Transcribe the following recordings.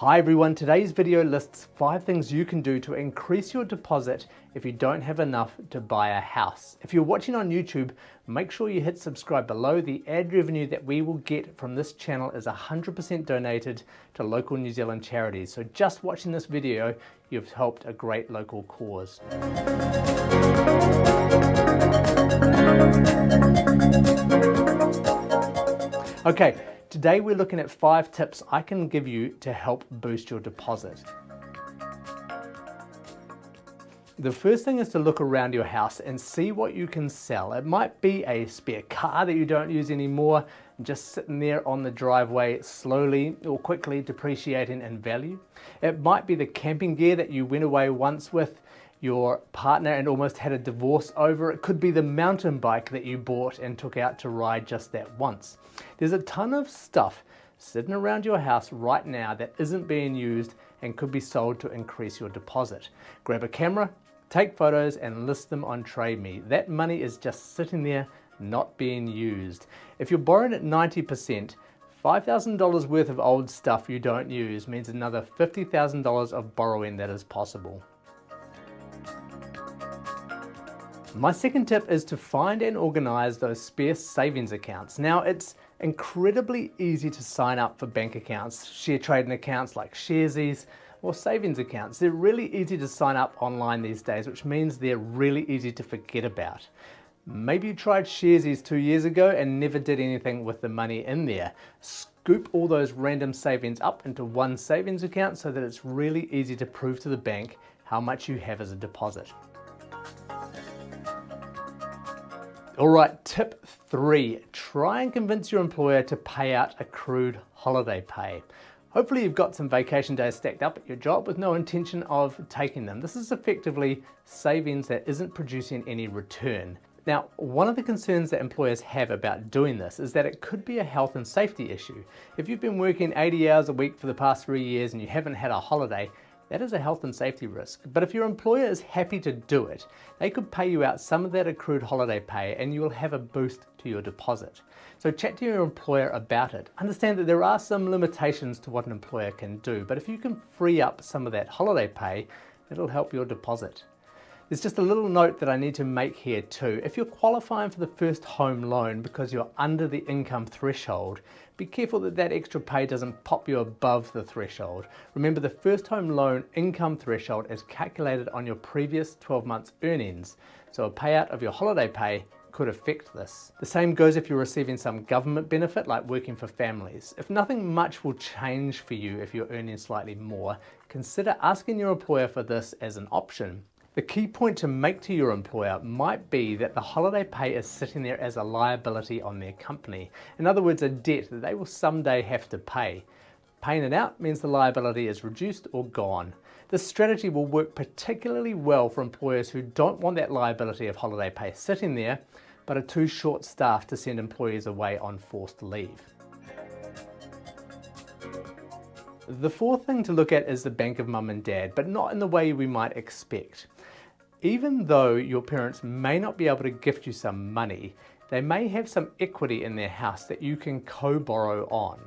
Hi everyone, today's video lists five things you can do to increase your deposit if you don't have enough to buy a house. If you're watching on YouTube, make sure you hit subscribe below. The ad revenue that we will get from this channel is 100% donated to local New Zealand charities. So just watching this video, you've helped a great local cause. Okay, Today we're looking at five tips I can give you to help boost your deposit. The first thing is to look around your house and see what you can sell. It might be a spare car that you don't use anymore, just sitting there on the driveway slowly or quickly depreciating in value. It might be the camping gear that you went away once with your partner and almost had a divorce over. It could be the mountain bike that you bought and took out to ride just that once. There's a ton of stuff sitting around your house right now that isn't being used and could be sold to increase your deposit. Grab a camera, take photos and list them on TradeMe. That money is just sitting there not being used. If you're borrowing at 90%, $5,000 worth of old stuff you don't use means another $50,000 of borrowing that is possible. My second tip is to find and organize those spare savings accounts. Now it's incredibly easy to sign up for bank accounts, share trading accounts like Sharesies or savings accounts. They're really easy to sign up online these days, which means they're really easy to forget about. Maybe you tried Sharesies two years ago and never did anything with the money in there. Scoop all those random savings up into one savings account so that it's really easy to prove to the bank how much you have as a deposit. All right, tip three, try and convince your employer to pay out accrued holiday pay. Hopefully you've got some vacation days stacked up at your job with no intention of taking them. This is effectively savings that isn't producing any return. Now, one of the concerns that employers have about doing this is that it could be a health and safety issue. If you've been working 80 hours a week for the past three years and you haven't had a holiday, that is a health and safety risk. But if your employer is happy to do it, they could pay you out some of that accrued holiday pay and you will have a boost to your deposit. So chat to your employer about it. Understand that there are some limitations to what an employer can do, but if you can free up some of that holiday pay, it'll help your deposit. There's just a little note that I need to make here too. If you're qualifying for the first home loan because you're under the income threshold, be careful that that extra pay doesn't pop you above the threshold. Remember the first home loan income threshold is calculated on your previous 12 months earnings. So a payout of your holiday pay could affect this. The same goes if you're receiving some government benefit like working for families. If nothing much will change for you if you're earning slightly more, consider asking your employer for this as an option. The key point to make to your employer might be that the holiday pay is sitting there as a liability on their company. In other words, a debt that they will someday have to pay. Paying it out means the liability is reduced or gone. This strategy will work particularly well for employers who don't want that liability of holiday pay sitting there, but are too short staffed to send employees away on forced leave. The fourth thing to look at is the bank of mum and dad, but not in the way we might expect. Even though your parents may not be able to gift you some money, they may have some equity in their house that you can co-borrow on.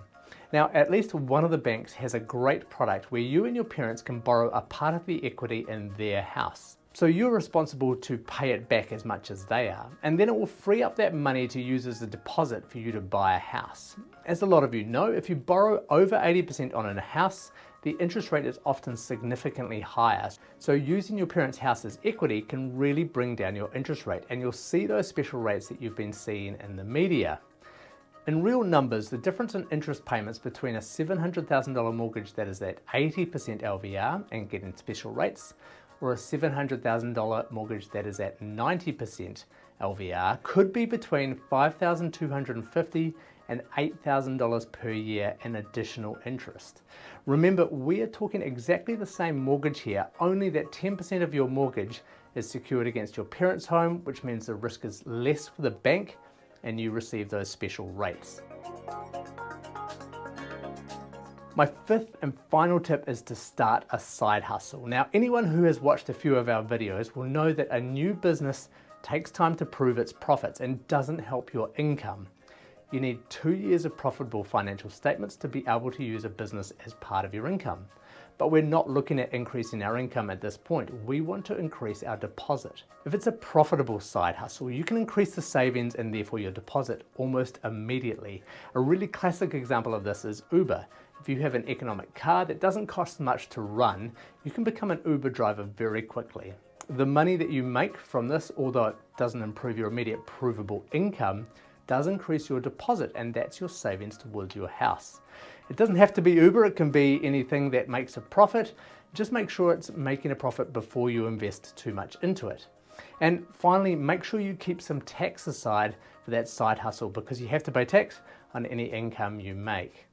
Now, at least one of the banks has a great product where you and your parents can borrow a part of the equity in their house. So you're responsible to pay it back as much as they are, and then it will free up that money to use as a deposit for you to buy a house. As a lot of you know, if you borrow over 80% on a house, the interest rate is often significantly higher. So using your parents' house as equity can really bring down your interest rate and you'll see those special rates that you've been seeing in the media. In real numbers, the difference in interest payments between a $700,000 mortgage that is at 80% LVR and getting special rates or a $700,000 mortgage that is at 90% LVR could be between 5,250 and $8,000 per year in additional interest. Remember, we are talking exactly the same mortgage here, only that 10% of your mortgage is secured against your parents' home, which means the risk is less for the bank and you receive those special rates. My fifth and final tip is to start a side hustle. Now, anyone who has watched a few of our videos will know that a new business takes time to prove its profits and doesn't help your income. you need two years of profitable financial statements to be able to use a business as part of your income. But we're not looking at increasing our income at this point. We want to increase our deposit. If it's a profitable side hustle, you can increase the savings and therefore your deposit almost immediately. A really classic example of this is Uber. If you have an economic car that doesn't cost much to run, you can become an Uber driver very quickly. The money that you make from this, although it doesn't improve your immediate provable income, does increase your deposit and that's your savings towards your house. It doesn't have to be Uber, it can be anything that makes a profit. Just make sure it's making a profit before you invest too much into it. And finally, make sure you keep some tax aside for that side hustle because you have to pay tax on any income you make.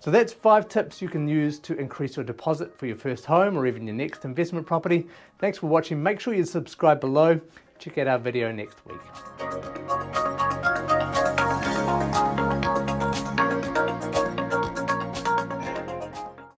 So that's five tips you can use to increase your deposit for your first home or even your next investment property. Thanks for watching. Make sure you subscribe below. Check out our video next week.